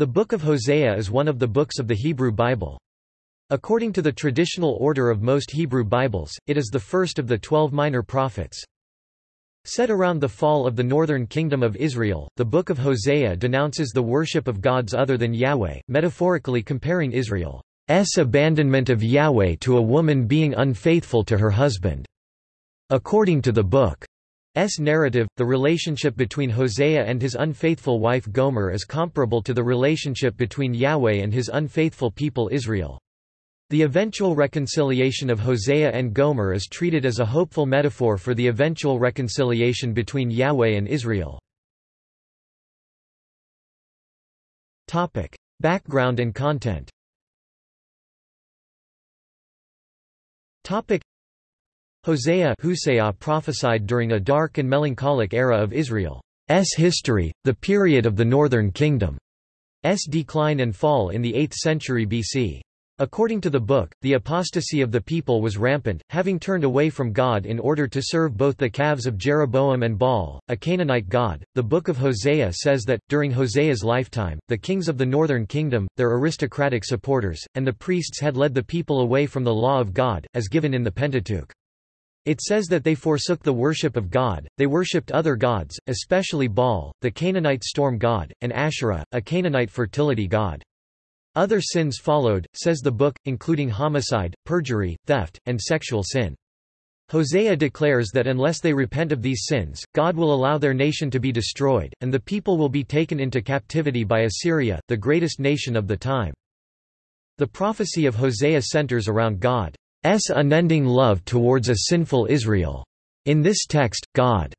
The Book of Hosea is one of the books of the Hebrew Bible. According to the traditional order of most Hebrew Bibles, it is the first of the twelve minor prophets. Set around the fall of the northern kingdom of Israel, the Book of Hosea denounces the worship of gods other than Yahweh, metaphorically comparing Israel's abandonment of Yahweh to a woman being unfaithful to her husband. According to the book's narrative, the relationship between Hosea and his unfaithful wife Gomer is comparable to the relationship between Yahweh and his unfaithful people Israel. The eventual reconciliation of Hosea and Gomer is treated as a hopeful metaphor for the eventual reconciliation between Yahweh and Israel. Background and content Hosea Hosea prophesied during a dark and melancholic era of Israel's history, the period of the Northern Kingdom's decline and fall in the 8th century BC. According to the book, the apostasy of the people was rampant, having turned away from God in order to serve both the calves of Jeroboam and Baal, a Canaanite god. The book of Hosea says that, during Hosea's lifetime, the kings of the northern kingdom, their aristocratic supporters, and the priests had led the people away from the law of God, as given in the Pentateuch. It says that they forsook the worship of God, they worshipped other gods, especially Baal, the Canaanite storm god, and Asherah, a Canaanite fertility god. Other sins followed, says the book, including homicide, perjury, theft, and sexual sin. Hosea declares that unless they repent of these sins, God will allow their nation to be destroyed, and the people will be taken into captivity by Assyria, the greatest nation of the time. The prophecy of Hosea centers around God's unending love towards a sinful Israel. In this text, God's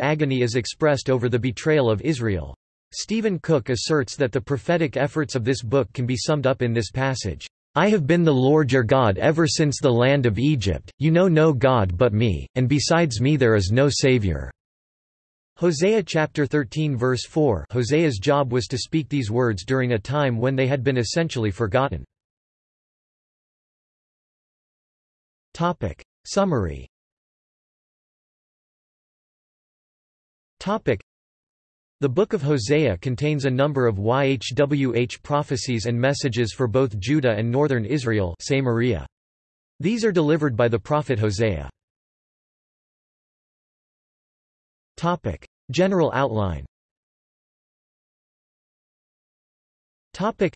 agony is expressed over the betrayal of Israel. Stephen Cook asserts that the prophetic efforts of this book can be summed up in this passage. I have been the Lord your God ever since the land of Egypt, you know no God but me, and besides me there is no Savior. Hosea chapter 13 verse 4 Hosea's job was to speak these words during a time when they had been essentially forgotten. Topic. Summary Topic. The Book of Hosea contains a number of YHWH prophecies and messages for both Judah and northern Israel Samaria. These are delivered by the prophet Hosea. Topic. General outline Topic.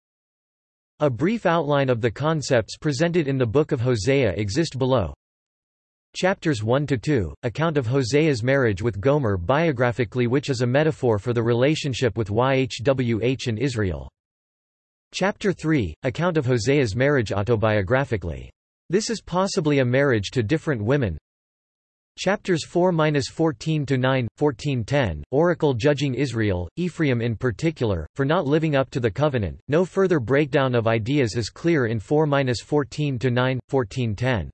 A brief outline of the concepts presented in the Book of Hosea exist below. Chapters 1–2, account of Hosea's marriage with Gomer biographically which is a metaphor for the relationship with YHWH and Israel. Chapter 3, account of Hosea's marriage autobiographically. This is possibly a marriage to different women. Chapters 4–14–9, 14–10, Oracle judging Israel, Ephraim in particular, for not living up to the covenant. No further breakdown of ideas is clear in 4–14–9, 14–10.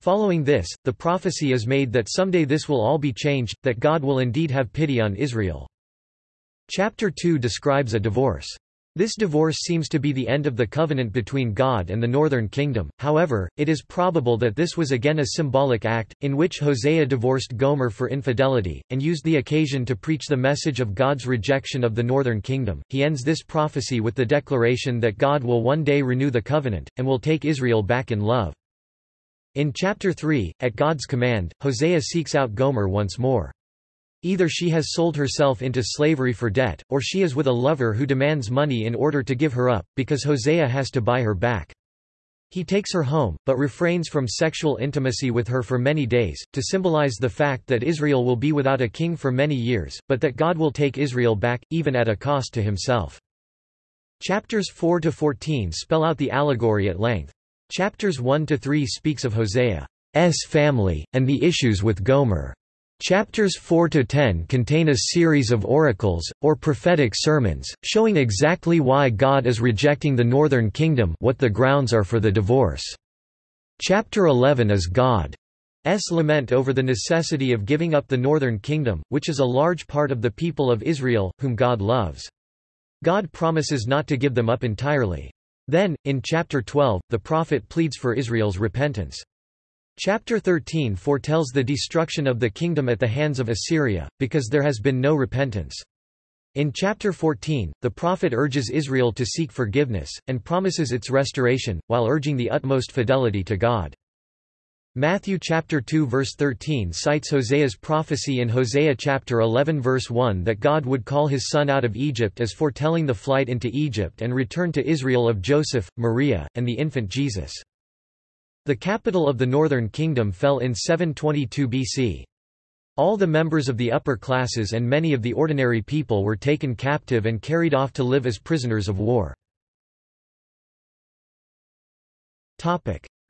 Following this, the prophecy is made that someday this will all be changed, that God will indeed have pity on Israel. Chapter 2 describes a divorce. This divorce seems to be the end of the covenant between God and the northern kingdom, however, it is probable that this was again a symbolic act, in which Hosea divorced Gomer for infidelity, and used the occasion to preach the message of God's rejection of the northern kingdom. He ends this prophecy with the declaration that God will one day renew the covenant, and will take Israel back in love. In chapter 3, at God's command, Hosea seeks out Gomer once more. Either she has sold herself into slavery for debt, or she is with a lover who demands money in order to give her up, because Hosea has to buy her back. He takes her home, but refrains from sexual intimacy with her for many days, to symbolize the fact that Israel will be without a king for many years, but that God will take Israel back, even at a cost to himself. Chapters 4–14 spell out the allegory at length. Chapters 1–3 speaks of Hosea's family, and the issues with Gomer. Chapters 4–10 contain a series of oracles, or prophetic sermons, showing exactly why God is rejecting the northern kingdom what the grounds are for the divorce. Chapter 11 is God's lament over the necessity of giving up the northern kingdom, which is a large part of the people of Israel, whom God loves. God promises not to give them up entirely. Then, in chapter 12, the prophet pleads for Israel's repentance. Chapter 13 foretells the destruction of the kingdom at the hands of Assyria, because there has been no repentance. In chapter 14, the prophet urges Israel to seek forgiveness, and promises its restoration, while urging the utmost fidelity to God. Matthew chapter 2 verse 13 cites Hosea's prophecy in Hosea chapter 11 verse 1 that God would call his son out of Egypt as foretelling the flight into Egypt and return to Israel of Joseph, Maria, and the infant Jesus. The capital of the northern kingdom fell in 722 BC. All the members of the upper classes and many of the ordinary people were taken captive and carried off to live as prisoners of war.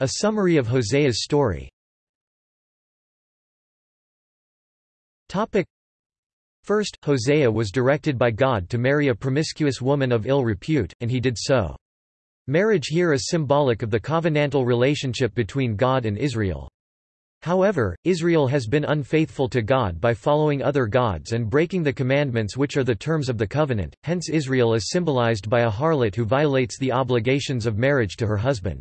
A summary of Hosea's story First, Hosea was directed by God to marry a promiscuous woman of ill repute, and he did so. Marriage here is symbolic of the covenantal relationship between God and Israel. However, Israel has been unfaithful to God by following other gods and breaking the commandments which are the terms of the covenant, hence Israel is symbolized by a harlot who violates the obligations of marriage to her husband.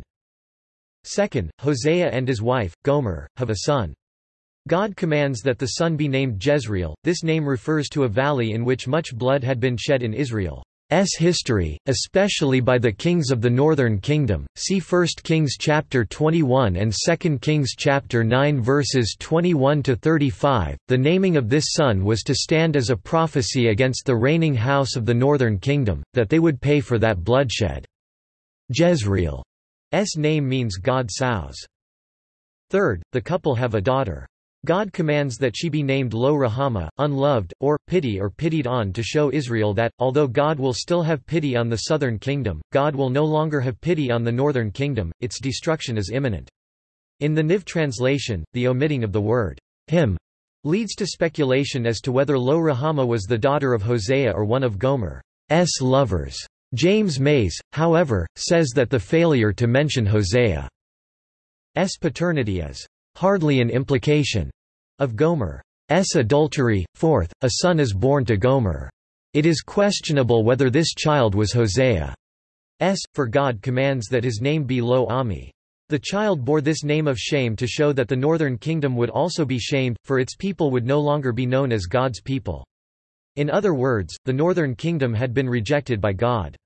Second, Hosea and his wife, Gomer, have a son. God commands that the son be named Jezreel. This name refers to a valley in which much blood had been shed in Israel's history, especially by the kings of the northern kingdom. See 1 Kings chapter 21 and 2 Kings chapter 9 verses 21 to 35. The naming of this son was to stand as a prophecy against the reigning house of the northern kingdom that they would pay for that bloodshed. Jezreel S name means God sows. Third, the couple have a daughter. God commands that she be named Lo-ruhamah, unloved, or, pity or pitied on to show Israel that, although God will still have pity on the southern kingdom, God will no longer have pity on the northern kingdom, its destruction is imminent. In the NIV translation, the omitting of the word him leads to speculation as to whether Lo-ruhamah was the daughter of Hosea or one of Gomer's lovers. James Mays, however, says that the failure to mention Hosea's paternity is hardly an implication of Gomer's adultery. Fourth, a son is born to Gomer. It is questionable whether this child was Hosea's, for God commands that his name be Lo Ami. The child bore this name of shame to show that the northern kingdom would also be shamed, for its people would no longer be known as God's people. In other words, the northern kingdom had been rejected by God.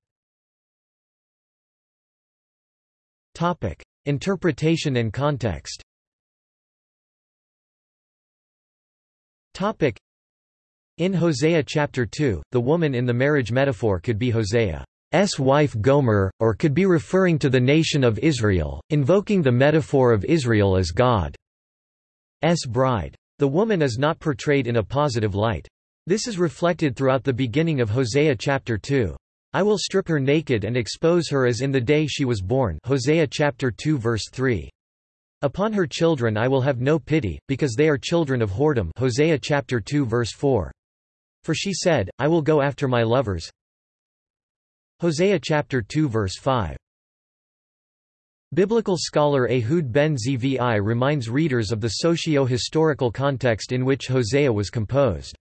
Interpretation and context In Hosea chapter 2, the woman in the marriage metaphor could be Hosea's wife Gomer, or could be referring to the nation of Israel, invoking the metaphor of Israel as God's bride. The woman is not portrayed in a positive light. This is reflected throughout the beginning of Hosea chapter 2. I will strip her naked and expose her as in the day she was born Hosea chapter 2 verse 3. Upon her children I will have no pity, because they are children of whoredom Hosea chapter 2 verse 4. For she said, I will go after my lovers. Hosea chapter 2 verse 5. Biblical scholar Ehud ben Zvi reminds readers of the socio-historical context in which Hosea was composed.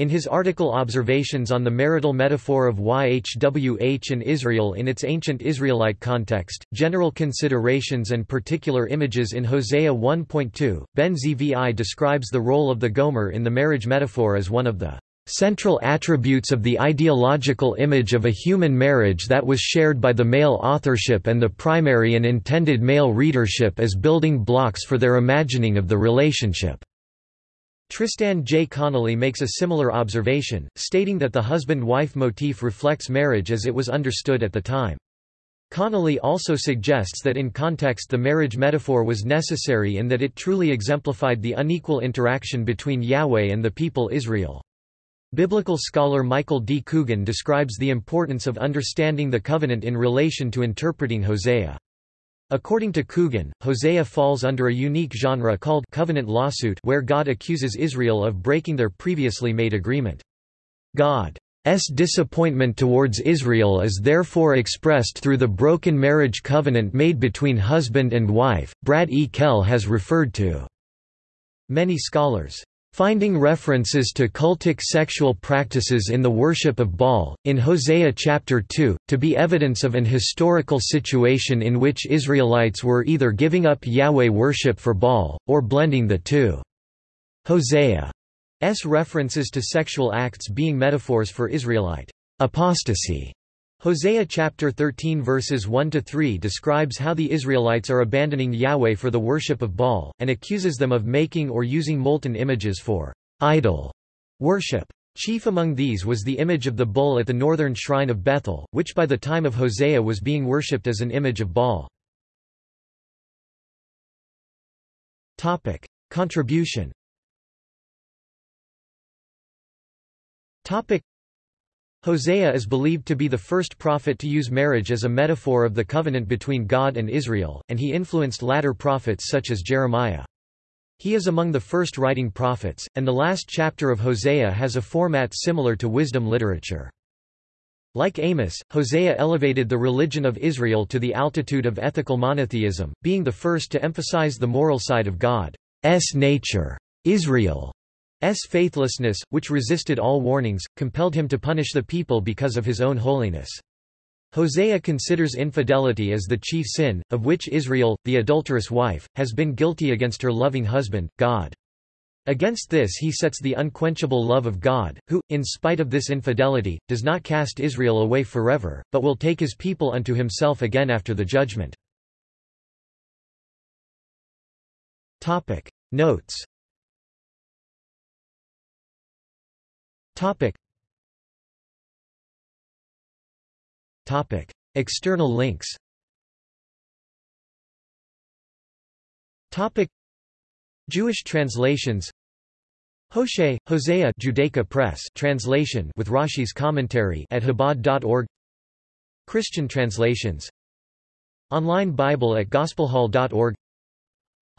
In his article Observations on the Marital Metaphor of YHWH and Israel in its Ancient Israelite Context, General Considerations and Particular Images in Hosea 1.2, Ben Zvi describes the role of the Gomer in the marriage metaphor as one of the central attributes of the ideological image of a human marriage that was shared by the male authorship and the primary and intended male readership as building blocks for their imagining of the relationship. Tristan J. Connolly makes a similar observation, stating that the husband-wife motif reflects marriage as it was understood at the time. Connolly also suggests that in context the marriage metaphor was necessary in that it truly exemplified the unequal interaction between Yahweh and the people Israel. Biblical scholar Michael D. Coogan describes the importance of understanding the covenant in relation to interpreting Hosea. According to Coogan, Hosea falls under a unique genre called covenant lawsuit where God accuses Israel of breaking their previously made agreement. God's disappointment towards Israel is therefore expressed through the broken marriage covenant made between husband and wife, Brad E. Kelle has referred to. Many scholars Finding references to cultic sexual practices in the worship of Baal, in Hosea chapter 2, to be evidence of an historical situation in which Israelites were either giving up Yahweh worship for Baal, or blending the two. Hosea's references to sexual acts being metaphors for Israelite apostasy. Hosea chapter 13 verses 1 to 3 describes how the Israelites are abandoning Yahweh for the worship of Baal and accuses them of making or using molten images for idol worship. Chief among these was the image of the bull at the northern shrine of Bethel, which by the time of Hosea was being worshipped as an image of Baal. Topic: Contribution. Topic: Hosea is believed to be the first prophet to use marriage as a metaphor of the covenant between God and Israel, and he influenced latter prophets such as Jeremiah. He is among the first writing prophets, and the last chapter of Hosea has a format similar to wisdom literature. Like Amos, Hosea elevated the religion of Israel to the altitude of ethical monotheism, being the first to emphasize the moral side of God's nature. Israel. Faithlessness, which resisted all warnings, compelled him to punish the people because of his own holiness. Hosea considers infidelity as the chief sin, of which Israel, the adulterous wife, has been guilty against her loving husband, God. Against this he sets the unquenchable love of God, who, in spite of this infidelity, does not cast Israel away forever, but will take his people unto himself again after the judgment. Notes Topic. Topic. External links Topic. Jewish translations Hoshea, Hosea Judaica Press translation with Rashi's commentary at Chabad.org Christian translations Online Bible at gospelhall.org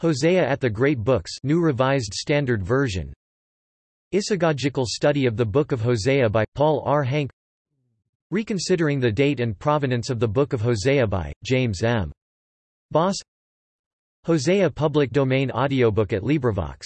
Hosea at the Great Books New Revised Standard Version Isagogical Study of the Book of Hosea by, Paul R. Hank Reconsidering the Date and Provenance of the Book of Hosea by, James M. Bos Hosea Public Domain Audiobook at LibriVox